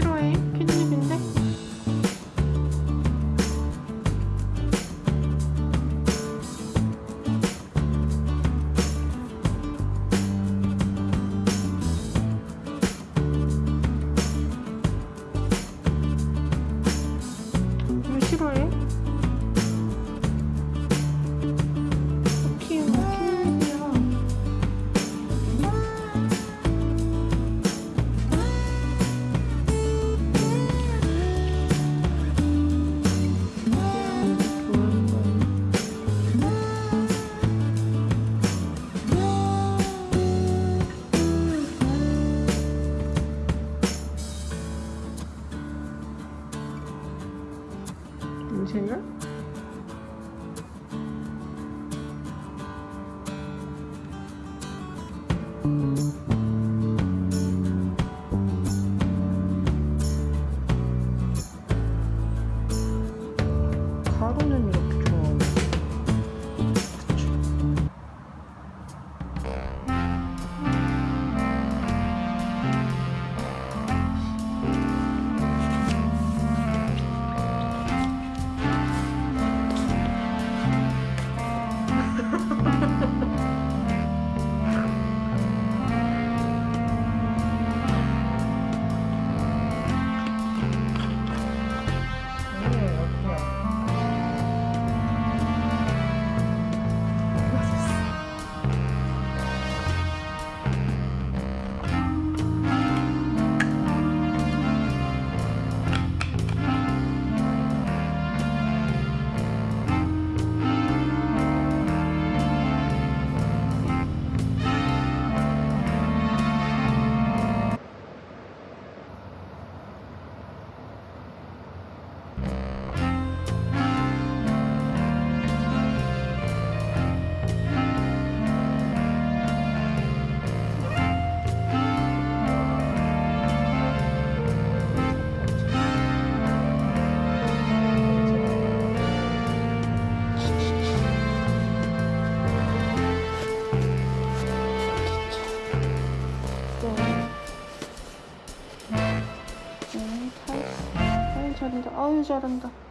싫어해? 인생을? 가루 잘한다 아유 잘한다